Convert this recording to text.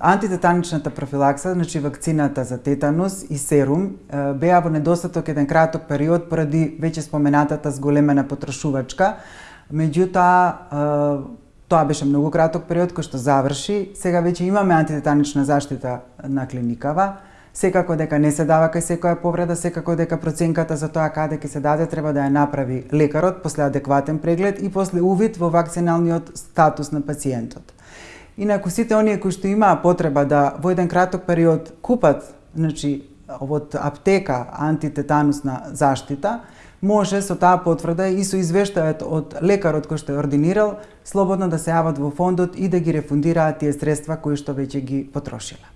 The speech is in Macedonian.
антитетаничната профилакса, значи вакцината за тетанус и серум, беа во недостаток еден краток период поради веќе споменатата зголемена потрошувачка. Меѓутоа, тоа беше многу краток период кој што заврши. Сега веќе имаме антитетанична заштита на клиникава. Секако дека не се дава кај секоја повреда, секако дека проценката за тоа каде ќе се даде треба да ја направи лекарот после адекватен преглед и после увид во вакциналниот статус на пациентот. Инаку сите оние кои што имаа потреба да во еден краток период купат, значи од аптека антитетанусна заштита, може со таа потврда и со извештајот од лекарот кој што е ординирал, слободно да се јават во фондот и да ги рефундираат тие средства кои што веќе ги потрошиле.